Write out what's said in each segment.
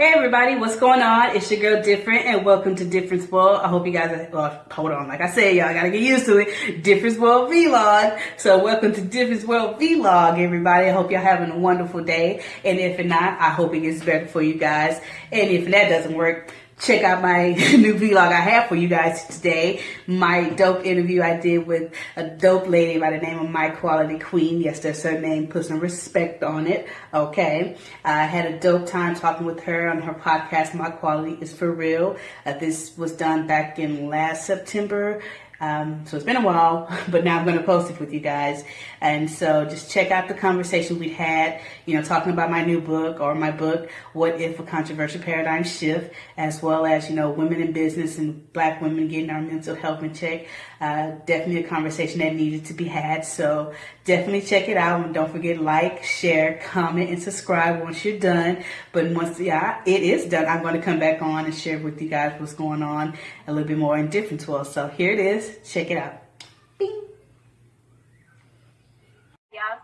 Hey everybody, what's going on? It's your girl Different and welcome to Difference World. I hope you guys are, well, hold on, like I said, y'all gotta get used to it. Difference World Vlog. So welcome to Difference World Vlog, everybody. I hope y'all having a wonderful day. And if not, I hope it gets better for you guys. And if that doesn't work, check out my new vlog I have for you guys today. My dope interview I did with a dope lady by the name of My Quality Queen. Yes, there's her name. Put some respect on it. Okay. I had a dope time talking with her on her podcast, My Quality is For Real. Uh, this was done back in last September um, so it's been a while, but now I'm going to post it with you guys. And so just check out the conversation we'd had, you know, talking about my new book or my book, What If a Controversial Paradigm Shift, as well as, you know, women in business and black women getting our mental health in check. Uh, definitely a conversation that needed to be had. So definitely check it out. And don't forget like, share, comment, and subscribe once you're done. But once yeah, it is done, I'm going to come back on and share with you guys what's going on a little bit more in different tools. So here it is. Check it out.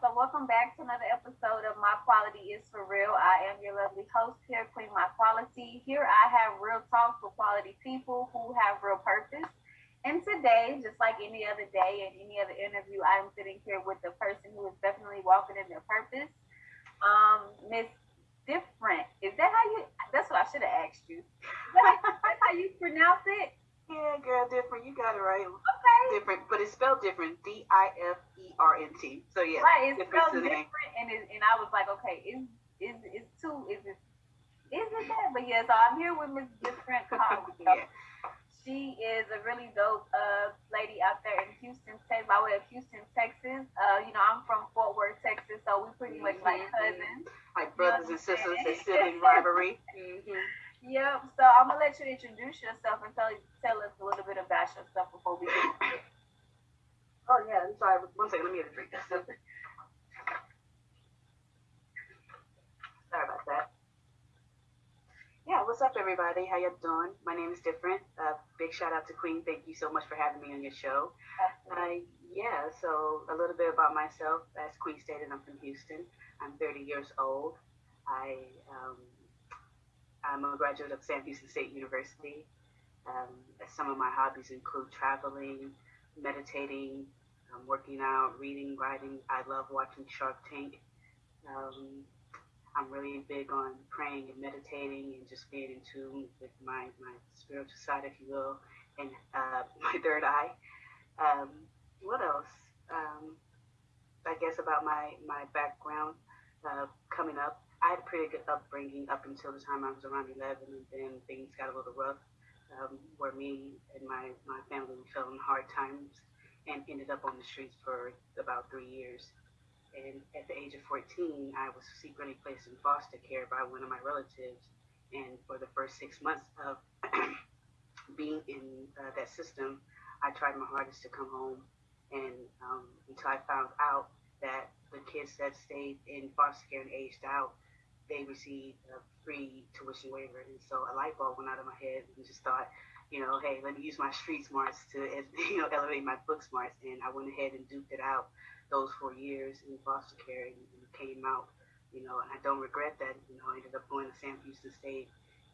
So welcome back to another episode of My Quality is For Real. I am your lovely host here, Queen My Quality. Here I have real talk for quality people who have real purpose. And today, just like any other day and any other interview, I'm sitting here with the person who is definitely walking in their purpose. Um, Miss Different. Is that how you? That's what I should have asked you. That's how you pronounce it. Yeah, girl, different. You got it right. Okay. Different, but it's spelled different. D I F E R N T. So yeah, right. It's spelled different, and it, and I was like, okay, is is is two? Is it is it that? But yeah, so I'm here with Miss Different. yeah. She is a really dope uh, lady out there in Houston, Texas, by way of Houston, Texas. Uh, you know, I'm from Fort Worth, Texas, so we pretty much like mm-hmm. cousins. Like brothers and sisters, a sibling rivalry. Mm-hmm. Yep. So I'm gonna let you introduce yourself and tell tell us a little bit about yourself before we get. oh yeah, I'm sorry. One second. Let me get a drink. sorry about that. Yeah, what's up, everybody? How you doing? My name is Different. Uh, big shout out to Queen. Thank you so much for having me on your show. Uh, yeah, so a little bit about myself. As Queen stated, I'm from Houston. I'm 30 years old. I um, I'm a graduate of Sam Houston State University. Um, some of my hobbies include traveling, meditating, um, working out, reading, writing. I love watching Shark Tank. Um, I'm really big on praying and meditating and just being in tune with my, my spiritual side, if you will, and uh, my third eye. Um, what else? Um, I guess about my, my background uh, coming up. I had a pretty good upbringing up until the time I was around 11, and then things got a little rough, um, where me and my, my family fell in hard times and ended up on the streets for about three years. And at the age of 14, I was secretly placed in foster care by one of my relatives. And for the first six months of being in uh, that system, I tried my hardest to come home. And um, until I found out that the kids that stayed in foster care and aged out, they received a free tuition waiver. And so a light bulb went out of my head and just thought, you know, hey, let me use my street smarts to, you know, elevate my book smarts. And I went ahead and duped it out those four years in foster care and, and came out, you know, and I don't regret that. You know, I ended up going to Sam Houston State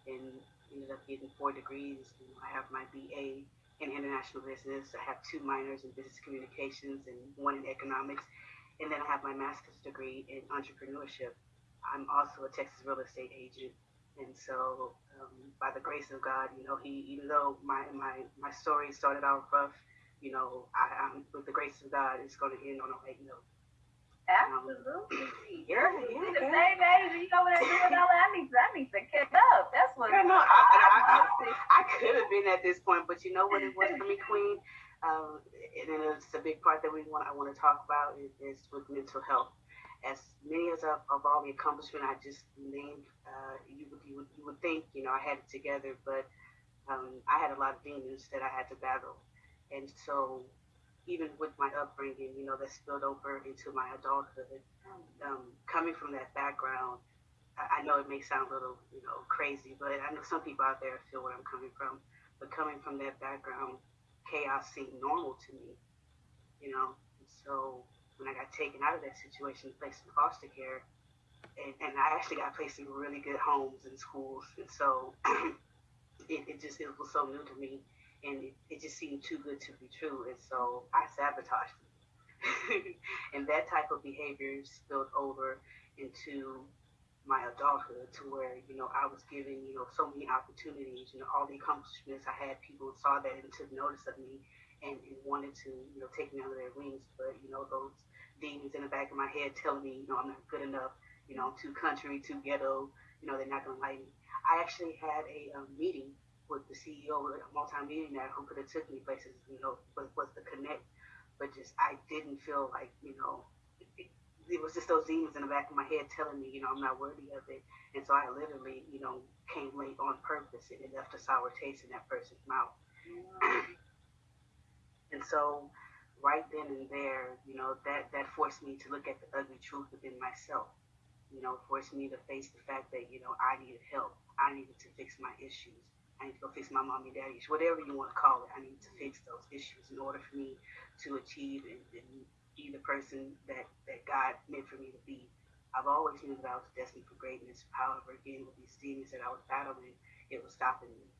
and ended up getting four degrees. You know, I have my BA in international business. I have two minors in business communications and one in economics. And then I have my master's degree in entrepreneurship. I'm also a Texas real estate agent. And so, um, by the grace of God, you know, he, even though my, my, my story started out rough, you know, I, am with the grace of God, it's going to end on a light note. Absolutely. Um, yeah, yeah. The same age, you know what I'm doing. I need, I need to catch up. That's what. No, I, I, I, I, could have been at this point, but you know what it was for me, Queen. Um, and it's a big part that we want. I want to talk about is, is with mental health. As many as of, of all the accomplishment I just named, uh, you would you would you would think you know I had it together, but um, I had a lot of demons that I had to battle and so, even with my upbringing, you know, that spilled over into my adulthood, um, coming from that background, I, I know it may sound a little, you know, crazy, but I know some people out there feel where I'm coming from. But coming from that background, chaos seemed normal to me, you know. And so when I got taken out of that situation, placed in foster care, and, and I actually got placed in really good homes and schools, and so it, it just it was so new to me, and it, just seemed too good to be true, and so I sabotaged it. and that type of behavior spilled over into my adulthood to where you know I was given you know so many opportunities you know all the accomplishments. I had people saw that and took notice of me and, and wanted to you know take me under their wings. But you know those demons in the back of my head telling me you know I'm not good enough you know I'm too country too ghetto you know they're not gonna like me. I actually had a meeting with the CEO of a multi-millionaire who could have took me places you know was, was the connect but just I didn't feel like you know it was just those demons in the back of my head telling me, you know, I'm not worthy of it. And so I literally, you know, came late on purpose and it left a sour taste in that person's mouth. Mm. and so right then and there, you know, that, that forced me to look at the ugly truth within myself. You know, forced me to face the fact that, you know, I needed help. I needed to fix my issues. I need to go fix my mommy daddy issues, whatever you want to call it. I need to fix those issues in order for me to achieve and, and be the person that, that God meant for me to be. I've always knew that I was destined for greatness. However, again, with these demons that I was battling, it was stopping me.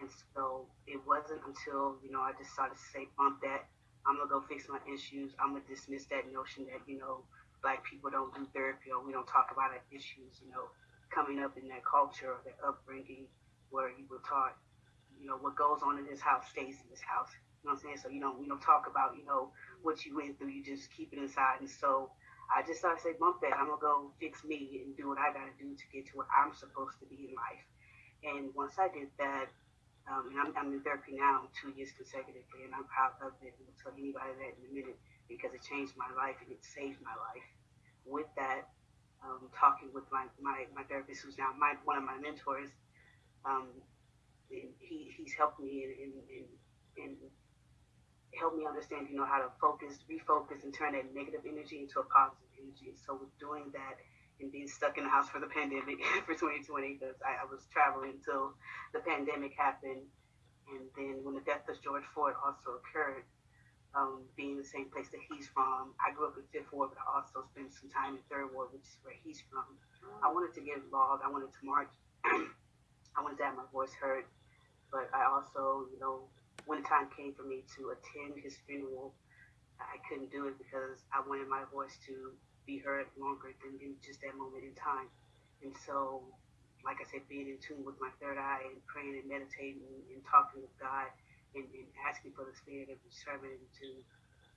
And so it wasn't until, you know, I started to say, bump that. I'm going to go fix my issues. I'm going to dismiss that notion that, you know, black people don't do therapy or we don't talk about our issues, you know, coming up in that culture or that upbringing where you were taught, you know, what goes on in this house stays in this house. You know what I'm saying? So, you know, we don't talk about, you know, what you went through. You just keep it inside. And so I just started to say, bump that. I'm to go fix me and do what I got to do to get to where I'm supposed to be in life. And once I did that, um, and I'm, I'm, in therapy now two years consecutively, and I'm proud of it. And I'll tell anybody that in a minute because it changed my life and it saved my life. With that, um, talking with my, my, my therapist, who's now my, one of my mentors, um, he, he's helped me in, in helped me understand, you know, how to focus, refocus, and turn that negative energy into a positive energy. So with doing that and being stuck in the house for the pandemic for 2020, because I, I, was traveling until the pandemic happened, and then when the death of George Floyd also occurred, um, being the same place that he's from, I grew up in Fifth Ward, but I also spent some time in Third Ward, which is where he's from. I wanted to get involved. I wanted to march. I wanted to have my voice heard, but I also, you know, when the time came for me to attend his funeral, I couldn't do it because I wanted my voice to be heard longer than in just that moment in time. And so, like I said, being in tune with my third eye and praying and meditating and, talking with God and, and, asking for the spirit of discernment to,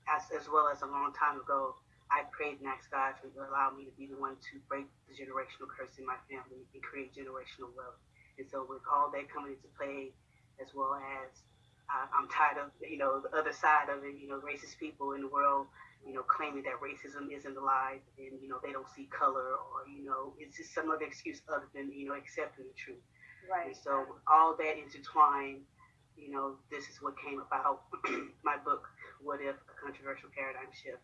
as, as well as a long time ago, I prayed and asked God to allow me to be the one to break the generational curse in my family and create generational wealth. And so, with all that coming into play, as well as I, I'm tired of, you know, the other side of it, you know, racist people in the world, you know, claiming that racism isn't alive and, you know, they don't see color or, you know, it's just some other excuse other than, you know, accepting the truth. Right. And so all that intertwined, you know, this is what came about my book, What If? A Controversial Paradigm Shift.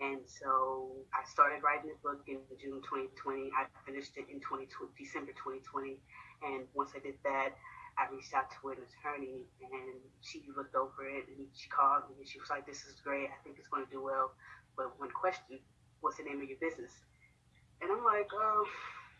And so I started writing the book in June 2020. I finished it in 2020, December 2020. And once I did that, I reached out to an attorney and she looked over it and she called me and she was like, This is great. I think it's going to do well. But one question, what's the name of your business? And I'm like, um,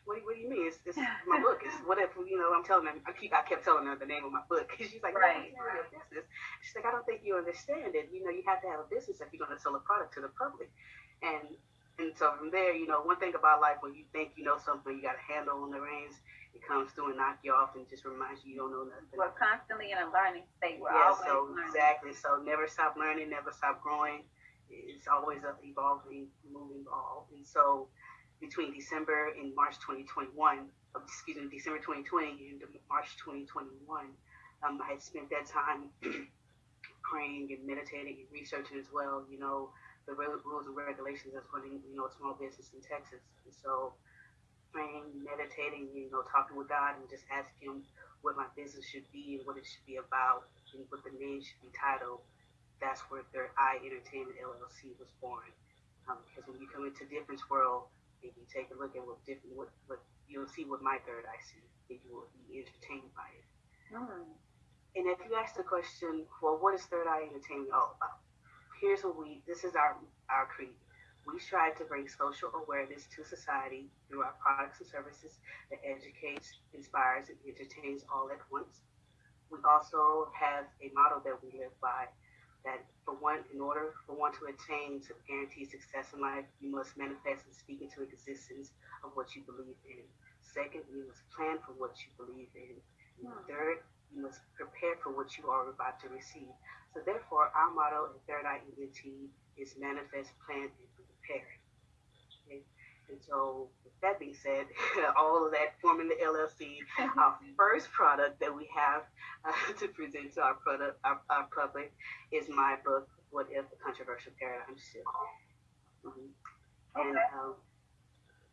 what, what do you mean? It's, it's my book. It's whatever, you know, I'm telling them. I, keep, I kept telling her the name of my book. She's like, right. no, your business. She's like, I don't think you understand it. You know, you have to have a business if you're going to sell a product to the public. And and so from there, you know, one thing about life when you think you know something, you got a handle on the reins it comes through and knock you off and just reminds you you don't know nothing. We're constantly in a learning state. We're yeah, always so learning. exactly. So never stop learning, never stop growing. It's always evolving, moving ball. And so between December and March 2021, excuse me, December 2020 and March 2021, um, I had spent that time praying and meditating and researching as well, you know, the rules and regulations that's running, you know, a small business in Texas. And so praying, meditating, you know, talking with God and just asking him what my business should be and what it should be about and what the name should be titled. That's where Third Eye Entertainment LLC was born. Um, because when you come into Difference World and you take a look at what different, what, what you'll see what my third eye sees, and you will be entertained by it. Mm. And if you ask the question, well, what is Third Eye Entertainment all about? Here's what we, this is our, our creed we strive to bring social awareness to society through our products and services that educates, inspires, and entertains all at once. We also have a model that we live by that for one, in order for one to attain to guarantee success in life, you must manifest and speak into existence of what you believe in. Second, you must plan for what you believe in. And third, you must prepare for what you are about to receive. So therefore, our motto at Third Eye ENT is manifest, plan, and prepare. Okay? And so, with that being said, all of that forming the LLC, our first product that we have uh, to present to our product, our, our, public, is my book, What If the Controversial Paradigm Shift. Mm-hmm. And um,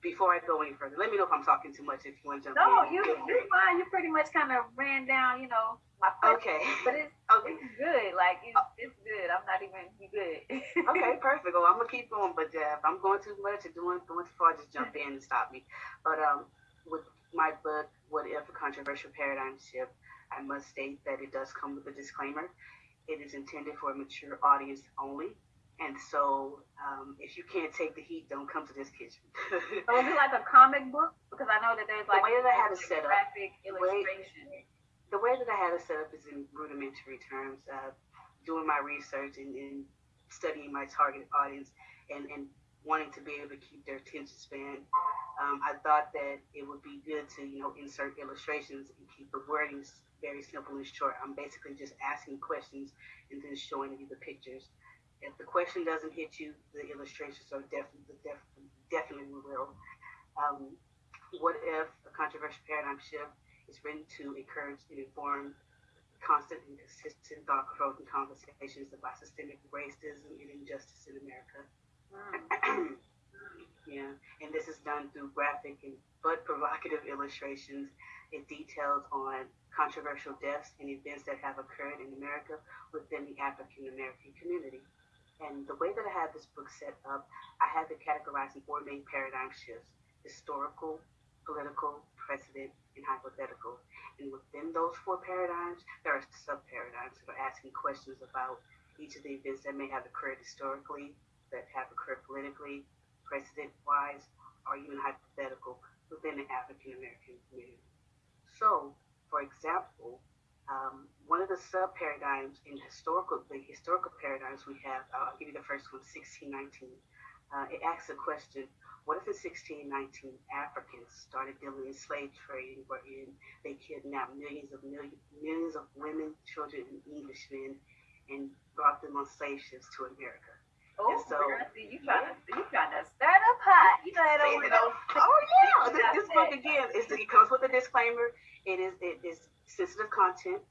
before I go any further, let me know if I'm talking too much. If you want to jump no, in. No, you you're fine. You pretty much kind of ran down, you know. Okay. But it's okay. It's good. Like it's, it's good. I'm not even good. okay, perfect. Well, I'm gonna keep going, but uh, if I'm going too much or doing going too far, just jump in and stop me. But um, with my book, What If a Controversial Paradigm Shift, I must state that it does come with a disclaimer. It is intended for a mature audience only. And so, um, if you can't take the heat, don't come to this kitchen. so is it like a comic book? Because I know that there's like the way that I had it set up, graphic illustration. Way, the way that I had it set up is in rudimentary terms. Uh, doing my research and, and, studying my target audience and, and wanting to be able to keep their attention span, um, I thought that it would be good to you know insert illustrations and keep the wording very simple and short. I'm basically just asking questions and then showing you the pictures. If the question doesn't hit you, the illustrations are definitely definitely definitely will. Um, what if a controversial paradigm shift is written to encourage and inform constant and consistent thought-provoking conversations about systemic racism and injustice in America? Mm. yeah, and this is done through graphic and but provocative illustrations. It details on controversial deaths and events that have occurred in America within the African American community. And the way that I have this book set up, I have it categorized in four main paradigm shifts historical, political, precedent, and hypothetical. And within those four paradigms, there are sub paradigms that are asking questions about each of the events that may have occurred historically, that have occurred politically, precedent wise, or even hypothetical within the African American community. So, for example, um, one of the sub paradigms in historical the historical paradigms we have uh, i'll give you the first one 1619 uh, it asks a question what if in 1619 africans started dealing in slave trading wherein they kidnapped millions of millions, millions of women children and englishmen and brought them on slave ships to america Oh, so, you trying to you trying to start up hot. You know that over Oh yeah, this, this book again is it comes with a disclaimer. It is it is sensitive content.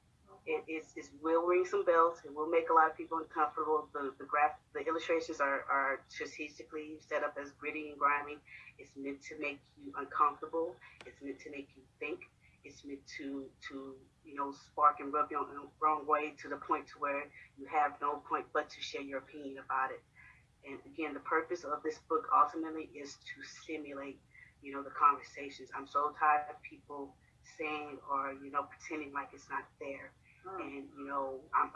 It is, will ring some bells. It will make a lot of people uncomfortable. The the graph the illustrations are, are strategically set up as gritty and grimy. It's meant to make you uncomfortable. It's meant to make you think. It's meant to to you know spark and rub you on the wrong way to the point to where you have no point but to share your opinion about it. And again, the purpose of this book ultimately is to stimulate, you know, the conversations. I'm so tired of people saying or you know pretending like it's not there, and you know, I'm,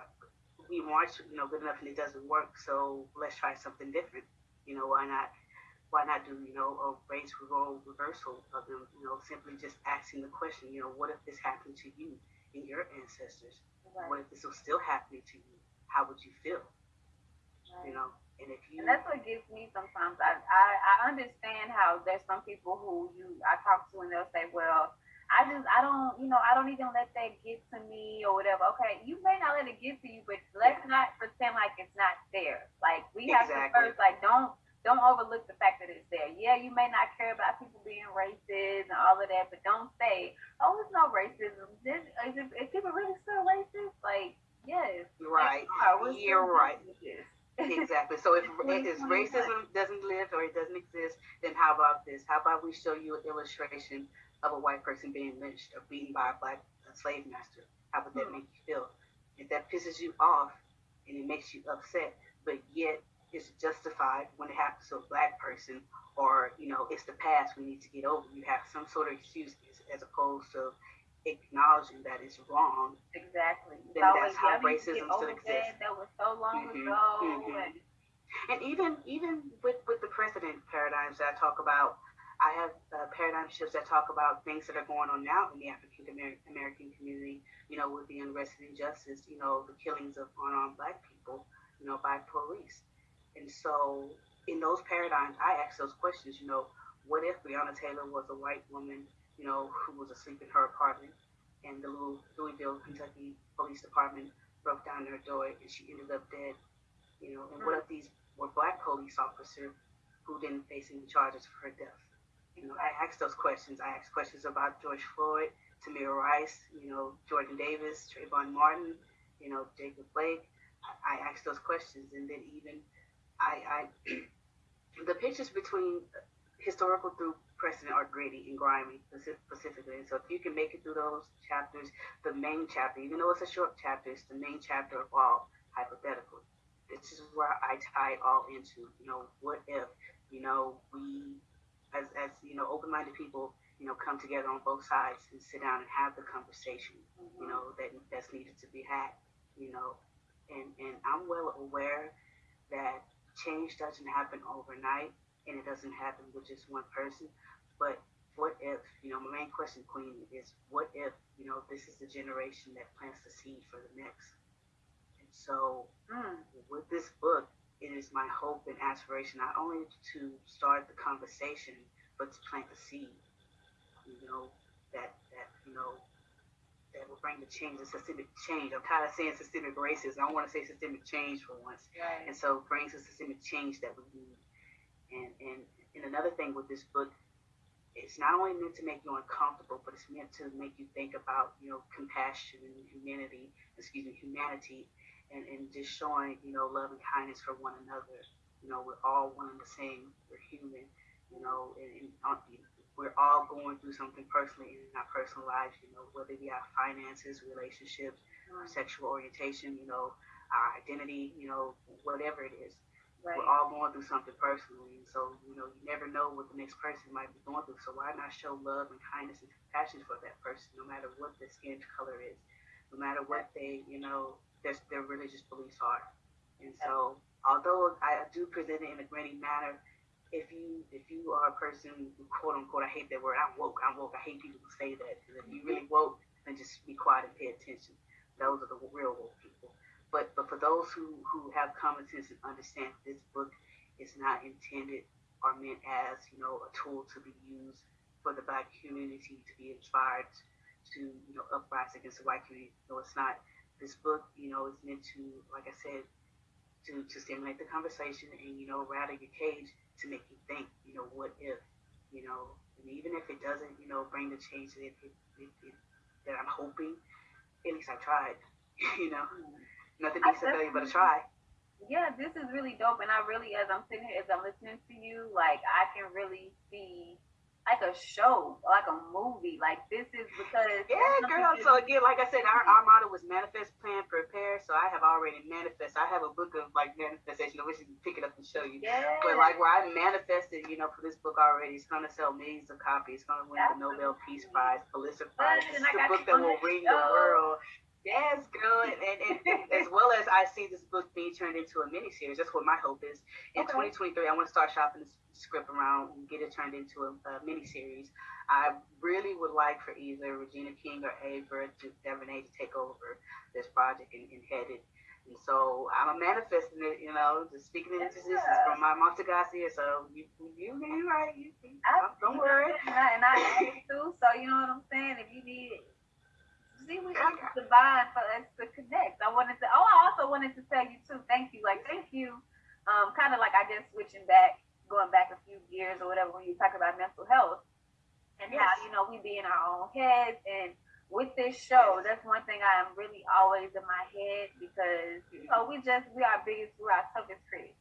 we watch you know good enough and it doesn't work, so let's try something different. You know, why not? Why not do you know a race role reversal of them? You know, simply just asking the question. You know, what if this happened to you and your ancestors? Right. What if this was still happening to you? How would you feel? Right. You know. And if you and that's what gets me sometimes. I, I I understand how there's some people who you I talk to and they'll say, well, I just I don't you know I don't even let that get to me or whatever. Okay, you may not let it get to you, but let's not pretend like it's not there. Like we have exactly. to first like don't don't overlook the fact that it's there. Yeah, you may not care about people being racist and all of that, but don't say, oh, it's no racism. This, is, is people really still racist? Like, yes. Right. You're right. Racist exactly. So if, if racism doesn't live or it doesn't exist, then how about this? How about we show you an illustration of a white person being lynched or beaten by a black slave master? How would that hmm. make you feel? If that pisses you off and it makes you upset, but yet it's justified when it happens to a black person, or you know it's the past we need to get over. You have some sort of excuse as opposed to acknowledging that it's wrong. Exactly. Then that's how racism still exists. That was so long mm-hmm, ago. Mm-hmm. And And even even with with the precedent paradigms that I talk about, I have uh, paradigm shifts that talk about things that are going on now in the African American community. You know, with the unrest and injustice. You know, the killings of unarmed Black people. You know, by police. And so, in those paradigms, I ask those questions. You know, what if Breonna Taylor was a white woman? You know, who was asleep in her apartment, and the Louisville, Kentucky Police Department broke down her door, and she ended up dead. You know, and what if these were black police officers who didn't face any charges for her death? You know, I asked those questions. I asked questions about George Floyd, Tamir Rice, you know, Jordan Davis, Trayvon Martin, you know, Jacob Blake. I, asked those questions, and then even I, I the pictures between historical through precedent are gritty and grimy specifically. And so if you can make it through those chapters, the main chapter, even though it's a short chapter, it's the main chapter of all hypothetical this is where I tie all into, you know, what if, you know, we, as, as you know, open minded people, you know, come together on both sides and sit down and have the conversation, mm-hmm. you know, that that's needed to be had, you know. And, and I'm well aware that change doesn't happen overnight and it doesn't happen with just one person. But what if, you know, my main question, Queen, is what if, you know, this is the generation that plants the seed for the next? And so mm. with this book, it is my hope and aspiration not only to start the conversation, but to plant the seed. You know that that you know that will bring the change, the systemic change. I'm kind of saying systemic racism. I want to say systemic change for once. Right. And so brings the systemic change that we need. And and and another thing with this book, it's not only meant to make you uncomfortable, but it's meant to make you think about you know compassion and humanity. Excuse me, humanity and, and just showing, you know, love and kindness for one another. You know, we're all one and the same. We're human, you know, and, and uh, we're all going through something personally in our personal lives, you know, whether it be our finances, relationships, our sexual orientation, you know, our identity, you know, whatever it is. Right. We're all going through something personally. And so, you know, you never know what the next person might be going through. So why not show love and kindness and compassion for that person, no matter what their skin color is, no matter what they, you know, their, their religious beliefs are. And so, although I do present it in a gritty manner, if you if you are a person who quote unquote I hate that word I'm woke I'm woke I hate people who say that. And if you really woke then just be quiet and pay attention. Those are the real woke people. But but for those who who have common sense and understand this book is not intended or meant as you know a tool to be used for the black community to be inspired to you know uprise against the white community no it's not this book, you know, is meant to, like I said, to, to stimulate the conversation and, you know, rattle your cage to make you think, you know, what if, you know, and even if it doesn't, you know, bring the change that, it, it, it, that I'm hoping, at least I tried, you know. Mm-hmm. Nothing beats a failure but a try. Yeah, this is really dope. And I really, as I'm sitting here, as I'm listening to you, like, I can really see like a show, like a movie. Like this is because yeah, girl. So again, like I said, our, our motto was manifest, plan, prepare. So I have already manifest. I have a book of like manifestation. I wish I could pick it up and show you. Yeah. But like where I manifested, you know, for this book already, it's gonna sell millions of copies. It's gonna win That's the Nobel Peace Prize, Pulitzer Prize. It's the book that will ring the world. Yes, girl, and, and, and, and, as well as I see this book being turned into a miniseries. That's what my hope is. In okay. 2023, I want to start shopping this script around and get it turned into a, a miniseries. I really would like for either Regina King or Ava DuVernay to take over this project and, and head it. And so I'm manifesting it, you know, just speaking into existence yeah. from my Monster Garcia. So you, you, you right. You, you, don't worry. And I, and I too. So you know what I'm saying? If you need it, see we it's divine for us to connect. I wanted to oh I also wanted to tell you too, thank you. Like thank you. Um kind of like I guess switching back, going back a few years or whatever when you talk about mental health and yes. how, you know, we be in our own heads and with this show, that's one thing I am really always in my head because you know we just we are biggest we're our toughest critics.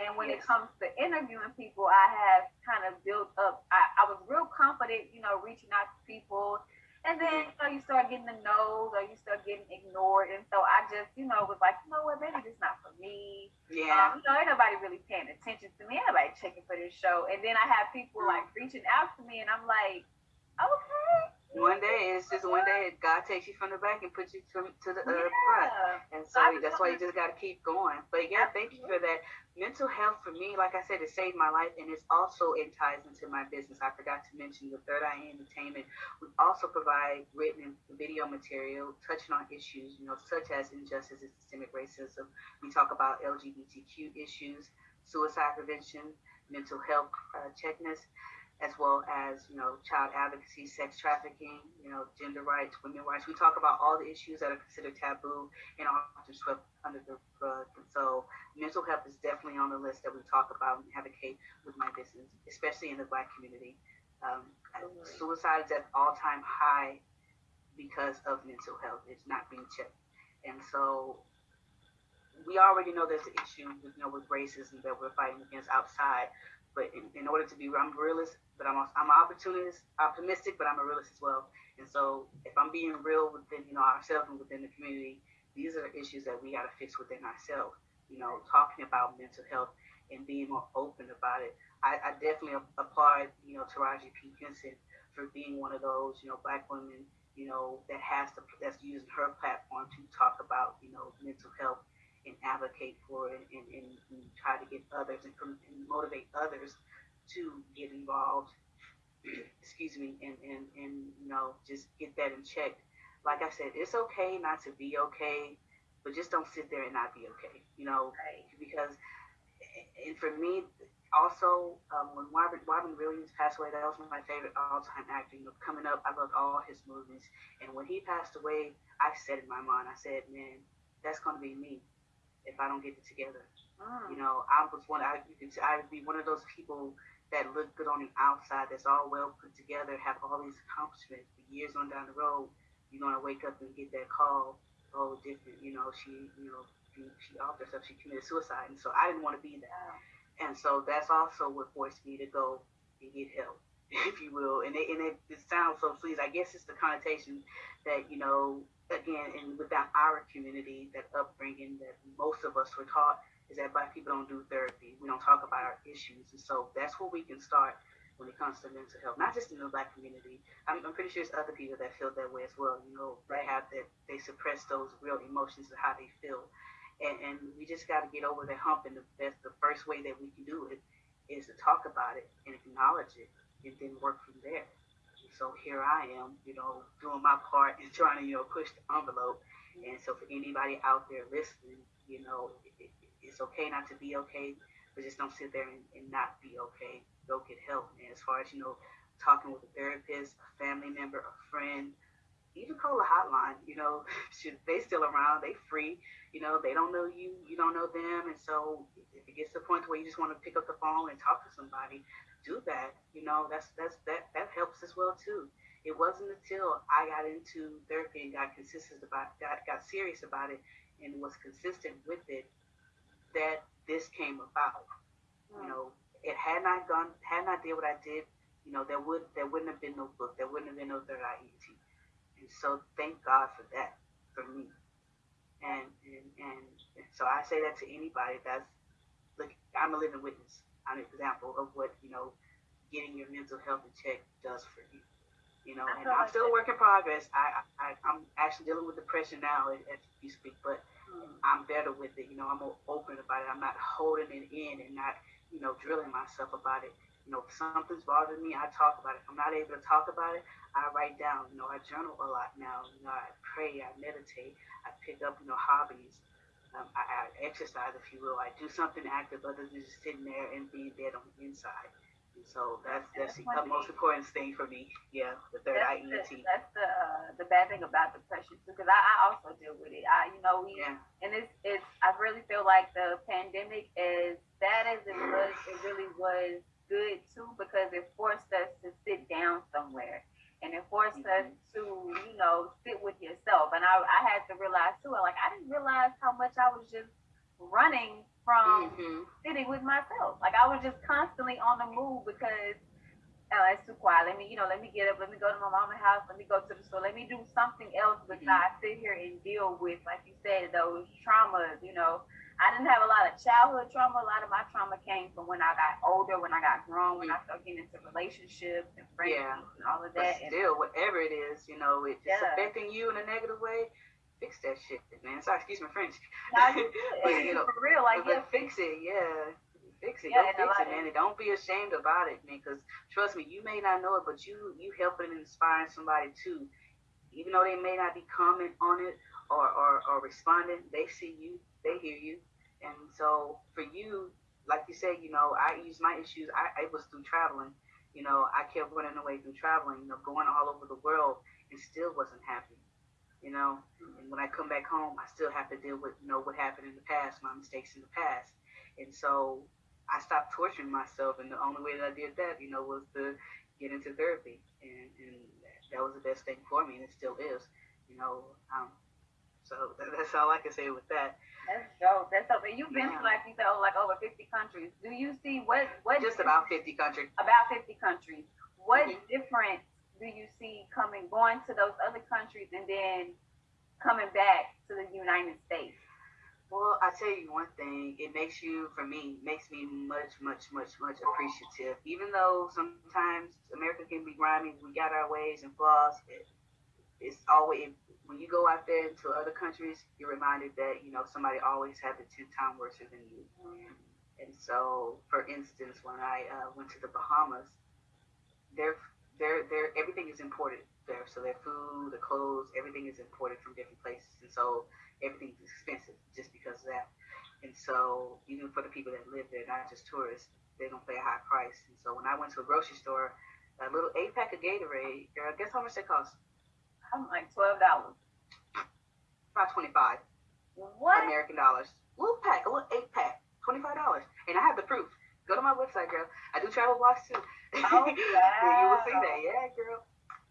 And when yes. it comes to interviewing people, I have kind of built up. I, I was real confident, you know, reaching out to people and then, you know, you start getting the no's or you start getting ignored. And so I just, you know, was like, you know what, maybe this not for me. Yeah. Um, you know, ain't nobody really paying attention to me. Ain't nobody checking for this show. And then I have people like reaching out to me and I'm like, okay. One day it's just one day God takes you from the back and puts you to, to the uh, yeah. front. And so that's why you just got to keep going. But yeah, thank you for that. Mental health for me, like I said, it saved my life and it's also it ties into my business. I forgot to mention the Third Eye Entertainment. We also provide written and video material touching on issues, you know, such as injustice and systemic racism. We talk about LGBTQ issues, suicide prevention, mental health uh, checkness as well as you know child advocacy, sex trafficking, you know gender rights, women rights. We talk about all the issues that are considered taboo and often swept under the rug. And so mental health is definitely on the list that we talk about and advocate with my business, especially in the Black community. Um, suicide is at all time high because of mental health. It's not being checked, and so we already know there's an issue, with, you know, with racism that we're fighting against outside. But in, in order to be, I'm realist, but I'm a, I'm opportunist, optimistic, but I'm a realist as well. And so if I'm being real within, you know, ourselves and within the community, these are issues that we got to fix within ourselves. You know, talking about mental health and being more open about it. I, I definitely applaud, you know, Taraji P. Henson for being one of those, you know, black women, you know, that has to, that's using her platform to talk about, you know, mental health and advocate for it and, and, and try to get others and, and, motivate others to get involved excuse me and, and and you know just get that in check like i said it's okay not to be okay but just don't sit there and not be okay you know right. because and for me also um, when Robin, Robin Williams passed away, that was one of my favorite all-time actors. You know, coming up, I loved all his movies. And when he passed away, I said in my mind, I said, man, that's going to be me if I don't get it together. Mm. You know, I was one. I you can I would be one of those people that look good on the outside, that's all well put together, have all these accomplishments. But years on down the road, you're gonna wake up and get that call. Oh, different. You know, she, you know, she, she off herself. She committed suicide, and so I didn't want to be that. And so that's also what forced me to go and get help, if you will. And it, and it, it sounds so sleazy. I guess it's the connotation that you know again, and without our community, that upbringing that most of us were taught is that black people don't do therapy. We don't talk about our issues. And so that's where we can start when it comes to mental health, not just in the black community. I'm, I'm pretty sure there's other people that feel that way as well. You know, they have that, they suppress those real emotions of how they feel. And, and we just got to get over that hump. And the, that's the first way that we can do it is to talk about it and acknowledge it and then work from there. So here I am, you know, doing my part and trying to, you know, push the envelope. And so for anybody out there listening, you know, it, it, it's okay not to be okay, but just don't sit there and, and not be okay. Go get help. And as far as, you know, talking with a therapist, a family member, a friend, even call a hotline, you know, they still around, they free, you know, they don't know you, you don't know them. And so if it gets to the point where you just want to pick up the phone and talk to somebody, do that, you know, that's that's that that helps as well too. It wasn't until I got into therapy and got consistent about got got serious about it and was consistent with it that this came about. Mm. You know, it had not gone had not did what I did, you know, there would there wouldn't have been no book, there wouldn't have been no third IET. And so thank God for that for me. And and, and so I say that to anybody that's look I'm a living witness an example of what you know getting your mental health in check does for you. You know, and I'm still a work in progress. I, I I'm actually dealing with depression now as, you speak, but mm. I'm better with it. You know, I'm more open about it. I'm not holding it in and not you know drilling myself about it. You know, if something's bothering me, I talk about it. If I'm not able to talk about it, I write down. You know, I journal a lot now. You know, I pray, I meditate, I pick up you know hobbies um, I, I, exercise, if you will. I do something active other than just sitting there and being dead on the inside. And so that's that's, that's the most important thing for me. Yeah, the third that's IET. The, that's the uh, the bad thing about depression too, because I, I also deal with it. I you know we yeah. and it's it's I really feel like the pandemic as bad as it was, it really was good too because it forced us to sit down somewhere and it forced mm-hmm. us to, you know, sit with yourself. And I, I had to realize too, like I didn't realize how much I was just running from mm-hmm. sitting with myself. Like I was just constantly on the move because oh, it's too quiet. Let me, you know, let me get up. Let me go to my mama's house. Let me go to the store. Let me do something else besides mm-hmm. sit here and deal with, like you said, those traumas. You know, I didn't have a lot of childhood trauma. A lot of my trauma came from when I got older, when I got grown, when I started getting into relationships and friendships yeah. and all of that. But still, and, whatever it is, you know, it's yeah. affecting you in a negative way. Fix that shit, man. Sorry, excuse my French. but, you know, for real, like but yeah. fix it, yeah. Fix it. Yeah, Go fix it, man. And don't be ashamed about it, man. Because trust me, you may not know it, but you you helping and inspiring somebody too. Even though they may not be commenting on it or, or, or responding, they see you, they hear you. And so for you, like you said, you know, I use my issues, I, it was through traveling. You know, I kept running away through traveling, you know, going all over the world and still wasn't happy. You know, and when I come back home, I still have to deal with, you know, what happened in the past, my mistakes in the past. And so I stopped torturing myself. And the only way that I did that, you know, was to get into therapy. And, and that was the best thing for me, and it still is. You know, um, so that's all I can say with that. That's dope. That's dope. And you've been yeah. to like you said, like over fifty countries. Do you see what what? Just about fifty countries. About fifty countries. What mm-hmm. difference do you see coming going to those other countries and then coming back to the United States? Well, I tell you one thing, it makes you, for me, makes me much, much, much, much appreciative. Even though sometimes America can be grimy, we got our ways and flaws. It, it's always when you go out there to other countries, you're reminded that you know somebody always had it ten times worse than you. Mm-hmm. And so, for instance, when I uh, went to the Bahamas, their their their everything is imported there. So their food, the clothes, everything is imported from different places, and so everything's expensive just because of that. And so, even for the people that live there, not just tourists, they're gonna pay a high price. And so, when I went to a grocery store, a little eight pack of Gatorade, girl, guess how much they cost? I'm like twelve dollars. About twenty five. What? American dollars. A Little pack, a little eight pack, twenty five dollars, and I have the proof. Go to my website, girl. I do travel blogs too. Oh, wow. you will see that, yeah, girl.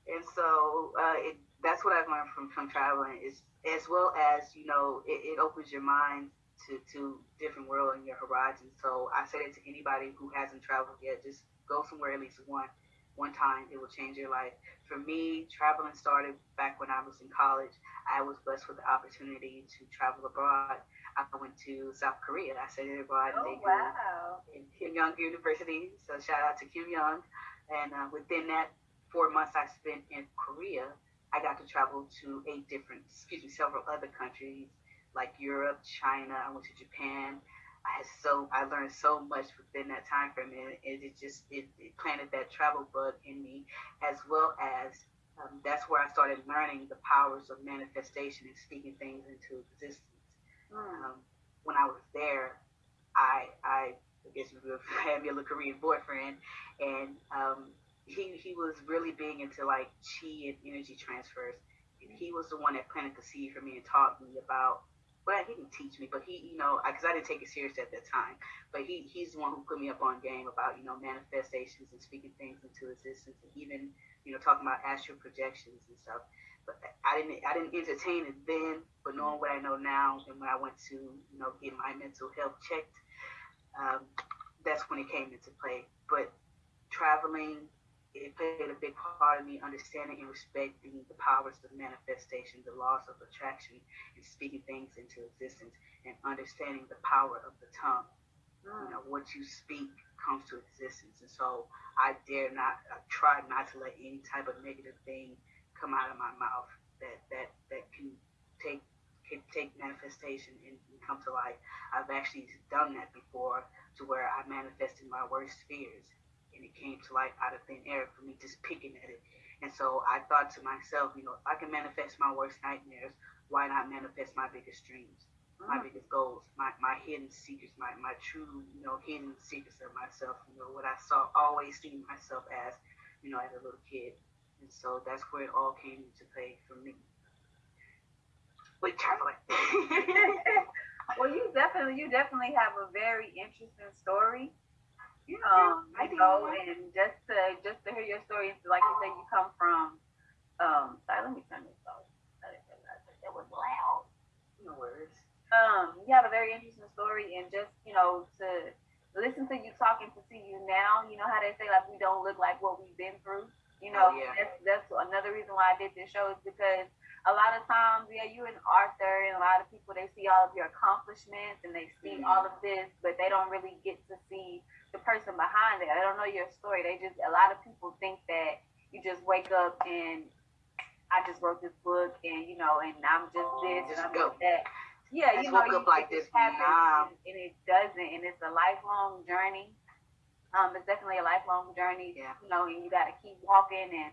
And so uh, it, that's what I've learned from from traveling is as well as you know it, it opens your mind to to different world and your horizons. So I say that to anybody who hasn't traveled yet, just go somewhere at least one one time. It will change your life. For me, traveling started back when I was in college. I was blessed with the opportunity to travel abroad. I went to South Korea. I studied abroad oh, wow. in Keimyung University. So shout out to Keimyung. And uh, within that four months I spent in Korea, I got to travel to eight different, excuse me, several other countries like Europe, China. I went to Japan. I had so I learned so much within that time frame, and it, it just it, it, planted that travel bug in me, as well as um, that's where I started learning the powers of manifestation and speaking things into existence. Mm. Um, when I was there, I I, I guess you would have me a little Korean boyfriend, and um, he he was really big into like chi and energy transfers, and he was the one that planted the seed for me and taught me about well, he didn't teach me, but he, you know, because I, I, didn't take it serious at that time. But he, he's the one who put me up on game about, you know, manifestations and speaking things into existence, and even, you know, talking about astral projections and stuff. But I didn't, I didn't entertain it then. But knowing what I know now, and when I went to, you know, get my mental health checked, um, that's when it came into play. But traveling, it played a big part of me understanding and respecting the powers of manifestation, the laws of attraction, and speaking things into existence, and understanding the power of the tongue. Mm. You know, what you speak comes to existence, and so I dare not, I try not to let any type of negative thing come out of my mouth that that that can take can take manifestation and, and come to life. I've actually done that before, to where I manifested my worst fears and it came to life out of thin air for me just picking at it. And so I thought to myself, you know, if I can manifest my worst nightmares, why not manifest my biggest dreams, my mm-hmm. biggest goals, my, my hidden secrets, my, my true, you know, hidden secrets of myself, you know, what I saw always seen myself as, you know, as a little kid. And so that's where it all came into play for me. With traveling. well, you definitely, you definitely have a very interesting story yeah, um, I know, and just to just to hear your story, like you said, you come from. Um, sorry, let me turn this off. It was loud. No worries. Um, you have a very interesting story, and just you know to listen to you talking to see you now. You know how they say like we don't look like what we've been through. You know, oh, yeah. that's that's another reason why I did this show is because a lot of times, yeah, you an author, and a lot of people they see all of your accomplishments and they see mm-hmm. all of this, but they don't really get to see the person behind it. They don't know your story. They just a lot of people think that you just wake up and I just wrote this book and you know, and I'm just this and I'm just that. Yeah, you know, you, like this nah. and, and it doesn't, and it's a lifelong journey. Um, it's definitely a lifelong journey. Yeah. You know, and you got to keep walking and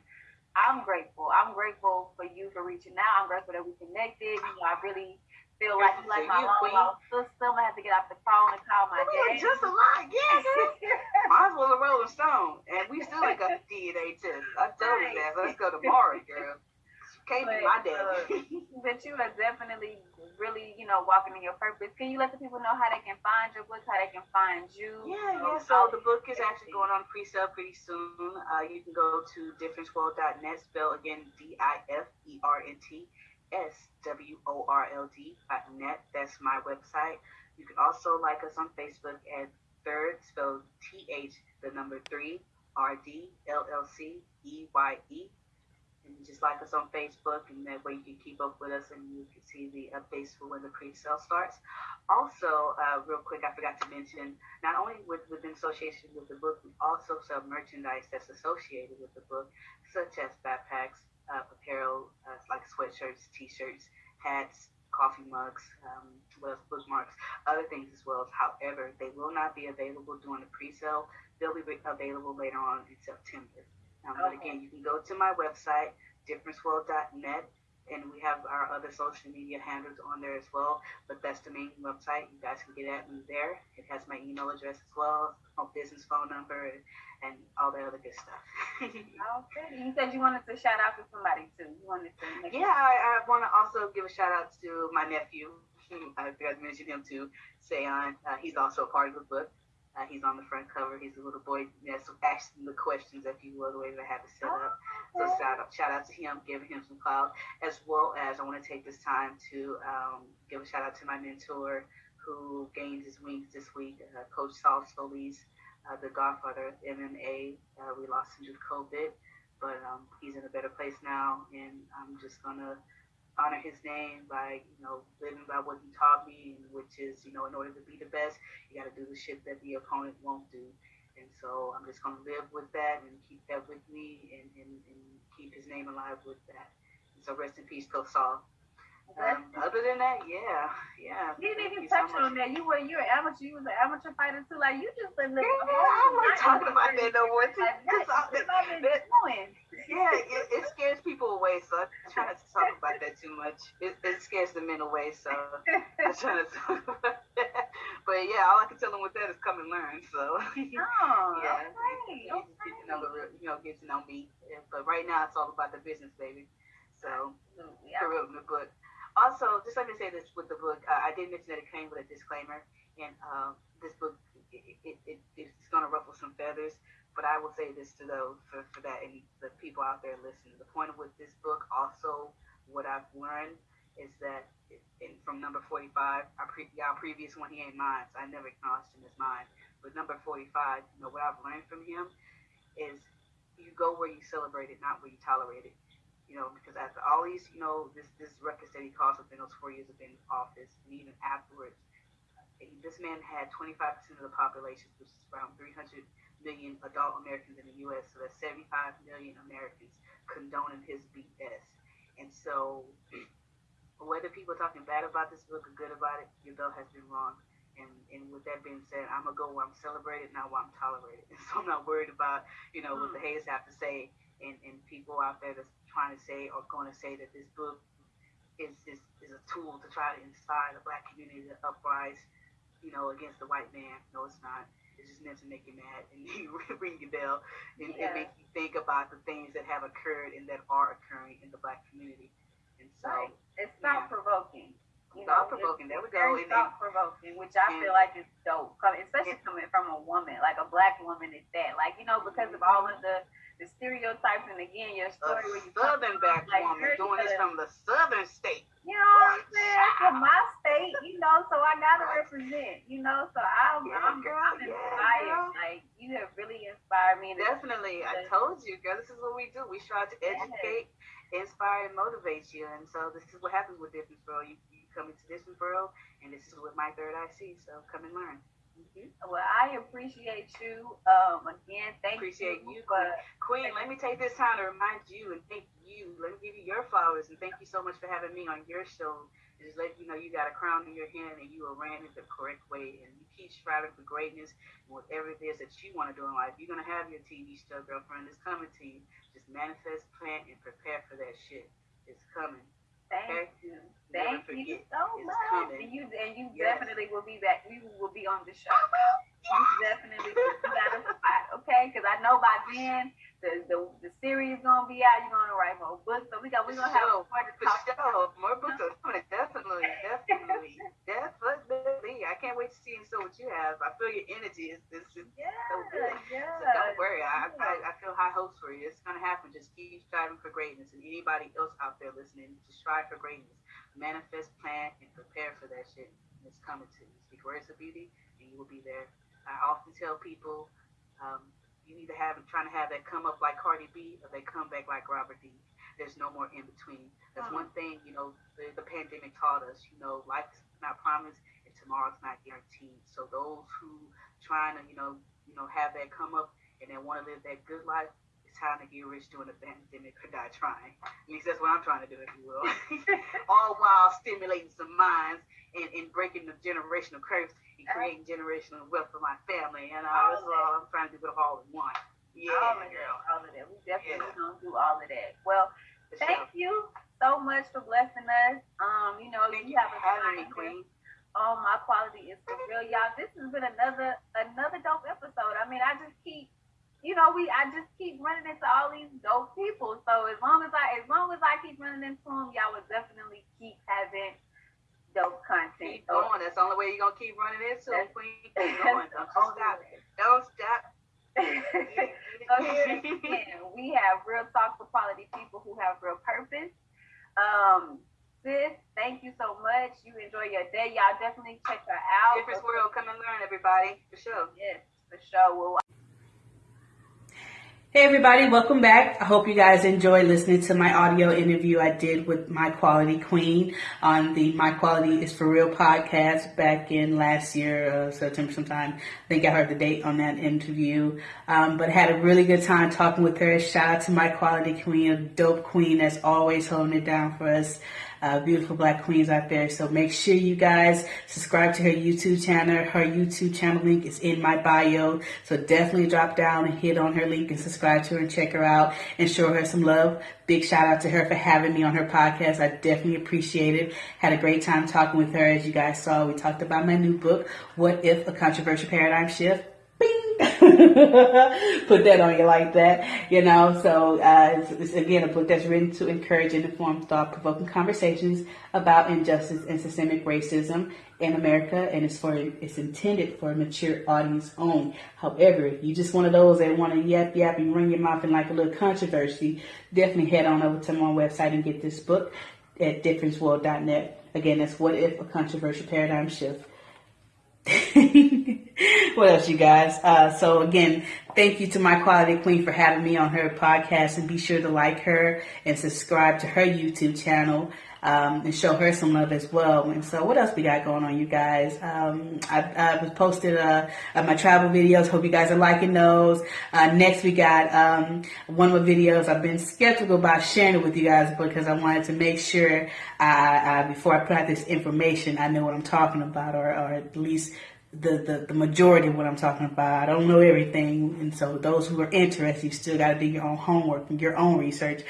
I'm grateful. I'm grateful for you for reaching out. I'm grateful that we connected. You know, I really feel like you like my long lost sister. Gonna have to get off the phone and call my dad. Just a lot, yes. Might as well a Rolling Stone, and we still ain't got the DNA test. I told you that. let's go tomorrow, girl. Can't but, be my dad. uh, but you are definitely really, you know, walking in your purpose. Can you let the people know how they can find your book, how they can find you? Yeah, yeah. So the book is actually going on pre-sale pretty soon. Uh, you can go to differenceworld.net, spell again D-I-F-E-R-N-T. S W O R L D dot net. That's my website. You can also like us on Facebook at Third, spelled T H, the number three, R D L L C E Y E and just like us on Facebook, and that way you can keep up with us and you can see the updates for when the pre-sale starts. Also, uh, real quick, I forgot to mention, not only with, within association with the book, we also sell merchandise that's associated with the book, such as backpacks, uh, apparel, uh, like sweatshirts, t-shirts, hats, coffee mugs, um, well, bookmarks, other things as well. However, they will not be available during the pre-sale. They'll be available later on in September. Um, okay. But again, you can go to my website, differenceworld.net, and we have our other social media handles on there as well. But that's the main website. You guys can get at me there. It has my email address as well, my business phone number, and all the other good stuff. okay. You said you wanted to shout out to somebody too. You wanted to. yeah, I, I want to also give a shout out to my nephew. I forgot to mention him too, Sayon. Uh, he's also a part of the book. Uh, he's on the front cover. He's a little boy that's asking the questions, if you will, the way that I have it set up. So shout out, shout out to him, giving him some clout, as well as I want to take this time to um, give a shout out to my mentor who gained his wings this week, uh, Coach Saul Solis, uh, the godfather of MMA. Uh, we lost him to COVID, but um, he's in a better place now, and I'm just gonna honor his name by, you know, living by what he taught me, which is, you know, in order to be the best, you got to do the shit that the opponent won't do. And so I'm just going to live with that and keep that with me and, and, and keep his name alive with that. And so rest in peace, Coach Saul. Other than that, yeah, yeah. You didn't even touch so on that. You were you're an amateur. You was an amateur fighter too. Like you just been living. Yeah, I'm not talking about that no more. Too. Like, that, that, that, yeah, it, it, scares people away. So I try not to talk about that too much. It, it scares the men away. So I try not to talk about that. But yeah, all I can tell them with that is come and learn. So oh, yeah, okay, you, okay. get to know the you know get to know me. But right now it's all about the business, baby. So yeah. real, the book. Also, just let me say this with the book. Uh, I did mention that it came with a disclaimer, and uh, this book it, it, it, it's going to ruffle some feathers. But I will say this to those for, for that and the people out there listening. The point with this book, also, what I've learned is that in, from number 45, our, pre, previous one, he ain't mine, so I never acknowledged him as mine. But number 45, you know, what I've learned from him is you go where you celebrate it, not where you tolerate it you know, because after all these, you know, this this ruckus that he caused within those four years of being in office, and even afterwards, eh, this man had 25% of the population, which is around 300 million adult Americans in the U.S. So that's 75 million Americans condoning his BS. And so, whether people are talking bad about this book or good about it, your belt has been wrong. And, and with that being said, I'm gonna go where I'm celebrated, not where I'm tolerated. And so I'm not worried about, you know, what hmm. the haters have to say and, and people out there that's trying to say or going to say that this book is, is, is a tool to try to inspire the black community to uprise, you know, against the white man. No, it's not. It's just meant to make you mad and ring your bell and, yeah. and, make you think about the things that have occurred and that are occurring in the black community. And so right. You thought provoking. There we go. Very thought provoking, which I and, feel like is dope, especially coming from a woman, like a black woman is that. Like you know, because of all of the the stereotypes and again your story a where you southern back like, woman doing this from the southern state. You know what I'm saying? From my state, you know, so I gotta represent, you know, so I'm yeah, I'm, girl, I'm inspired. Yeah, like you have really inspired me. Definitely. I told you, girl, this is what we do. We try to educate inspire and motivate you. And so this is what happens with Difference World. You, come into Difference World, and this is what my third eye sees. So come and learn. Mm-hmm. Well, I appreciate you. Um, again, thank appreciate you. you Queen, let me take this time to remind you and thank you. Let me give you your flowers and thank you so much for having me on your show. And just let you know you got a crown in your hand and you are ran it the correct way and you keep striving for greatness and whatever it is that you want to do in life. You're gonna have your TV show, girlfriend. It's coming to you. Just manifest, plan, and prepare for that shit. It's coming. Thank okay? you. Thank you so much. Coming. And you and you yes. definitely will be back. We will be on the show. You definitely got a spot, okay? Because I know by then the, the the series gonna be out. You're gonna write more books, so we got we're gonna have more to talk about. More books are coming. Definitely, definitely, definitely. I can't wait to see and so what you have. I feel your energy is this is yeah, so good. Yeah. So don't worry. I, I I feel high hopes for you. It's gonna happen. Just keep striving for greatness, and anybody else out there listening, just strive for greatness. Manifest, plan, and prepare for that shit. It's coming to you. Speak words of beauty, and you will be there. I often tell people. Um, you either have trying to have that come up like Cardi B or they come back like Robert D. There's no more in between. That's one thing, you know, the, the pandemic taught us, you know, life's not promised and tomorrow's not guaranteed. So those who trying to, you know, you know, have that come up and then want to live that good life, time to get rich during the pandemic or die trying. At least that's what I'm trying to do, if you will. All while stimulating some minds and, and breaking the generational curse and creating generational wealth for my family. And uh, that's all I'm trying to do with all in one. Yeah, all of girl. That, all of that. We definitely yeah. gonna do all of that. Well, for thank sure. you so much for blessing us. Um, you know, thank you, you have a having me, Queen. Oh, my quality is for real, y'all. This has been another another dope episode. I mean, I just keep, you know, we I just keep running into all these dope people. So as long as I as long as I keep running into them, y'all will definitely keep having dope content. Keep going. That's the only way you're gonna keep running into it. Keep going. Don't stop. Don't stop. so here again, we have real talk for quality people who have real purpose. Um, sis, thank you so much. You enjoy your day. Y'all definitely check her out. Difference World, come and learn, everybody. For sure. Yes, for sure. Well, Hey everybody, welcome back. I hope you guys enjoy listening to my audio interview I did with my quality queen on the My Quality is for Real podcast back in last year, uh, September sometime. I think I heard the date on that interview. Um, but had a really good time talking with her. Shout out to my quality queen, a dope queen that's always holding it down for us uh, beautiful black queens out there. So make sure you guys subscribe to her YouTube channel. Her YouTube channel link is in my bio. So definitely drop down and hit on her link and subscribe to her and check her out and show her some love. Big shout out to her for having me on her podcast. I definitely appreciate it. Had a great time talking with her. As you guys saw, we talked about my new book, What If a Controversial Paradigm Shift? Put that on you like that, you know. So uh, it's, it's, again a book that's written to encourage and inform thought-provoking conversations about injustice and systemic racism in America, and it's for it's intended for a mature audience only. However, if you just one of those that want to yap yap and run your mouth in like a little controversy, definitely head on over to my website and get this book at differenceworld.net. Again, that's what if a controversial paradigm shift. what else, you guys? Uh, so again, thank you to my quality queen for having me on her podcast, and be sure to like her and subscribe to her YouTube channel um, and show her some love as well. And so, what else we got going on, you guys? Um, I, I posted uh, my travel videos. Hope you guys are liking those. Uh, next, we got um, one my videos. I've been skeptical about sharing it with you guys because I wanted to make sure I, I, before I put out this information, I know what I'm talking about, or, or at least the, the, the majority of what I'm talking about. I don't know everything. And so those who are interested, you still got to do your own homework and your own research.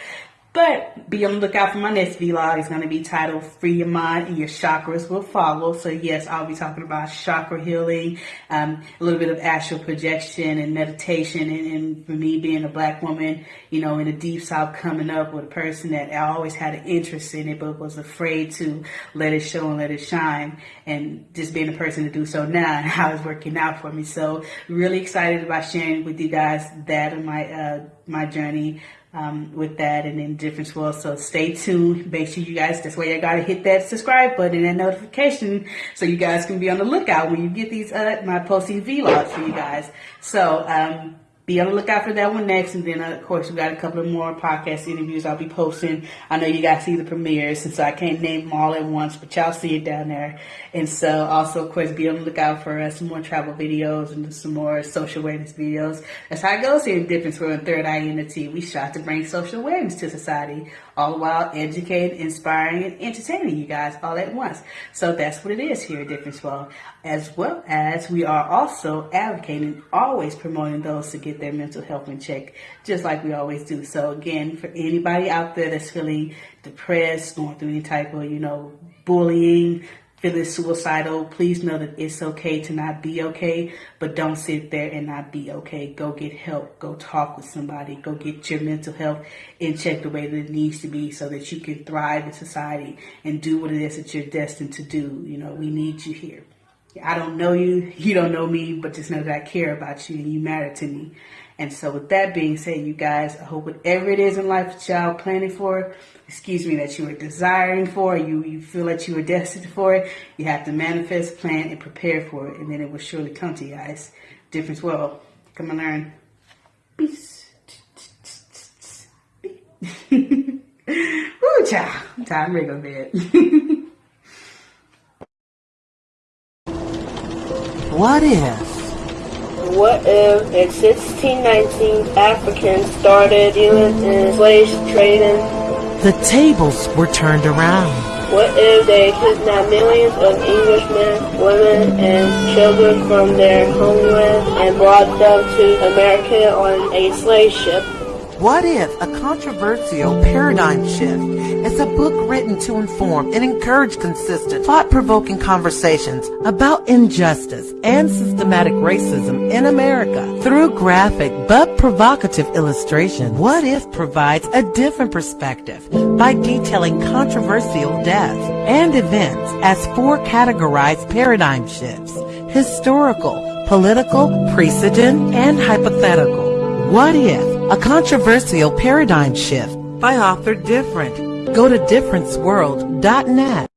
But be on the lookout for my next vlog. It's going to be titled Free Your Mind and Your Chakras Will Follow. So yes, I'll be talking about chakra healing, um, a little bit of astral projection and meditation. And, and, for me being a black woman, you know, in the deep south coming up with a person that I always had an interest in it, but was afraid to let it show and let it shine. And just being a person to do so now and how it's working out for me. So really excited about sharing with you guys that and my, uh, my journey um, with that and in different world. So stay tuned. Make sure you guys, that's why you gotta hit that subscribe button and notification so you guys can be on the lookout when you get these, uh, my posting vlogs for you guys. So, um, be on the lookout for that one next. And then, of course, we got a couple of more podcast interviews I'll be posting. I know you guys see the premieres, and so I can't name them all at once, but y'all see it down there. And so, also, of course, be on the lookout for uh, some more travel videos and some more social awareness videos. That's how it goes here in Difference World and Third Eye Unity. We strive to bring social awareness to society, all while educating, inspiring, and entertaining you guys all at once. So that's what it is here at Difference World, as well as we are also advocating, always promoting those to get their mental health in check, just like we always do. So again, for anybody out there that's feeling depressed, going through any type of, you know, bullying, feeling suicidal, please know that it's okay to not be okay, but don't sit there and not be okay. Go get help. Go talk with somebody. Go get your mental health in check the way that it needs to be so that you can thrive in society and do what it is that you're destined to do. You know, we need you here. I don't know you, you don't know me, but just know that I care about you and you matter to me. And so with that being said, you guys, I hope whatever it is in life that y'all planning for, excuse me, that you are desiring for, you, you feel that you are destined for it, you have to manifest, plan, and prepare for it, and then it will surely come to you guys. Difference World. Come and learn. Peace. Ooh, child. Time to go to bed. What if? What if in 1619 Africans started dealing in slave trading? The tables were turned around. What if they kidnapped millions of Englishmen, women, and children from their homeland and brought them to America on a slave ship? What if a controversial paradigm shift is a book written to inform and encourage consistent, thought-provoking conversations about injustice and systematic racism in America through graphic but provocative illustration? What if provides a different perspective by detailing controversial deaths and events as four categorized paradigm shifts, historical, political, precedent, and hypothetical. What if a controversial paradigm shift by author Different. Go to differenceworld.net.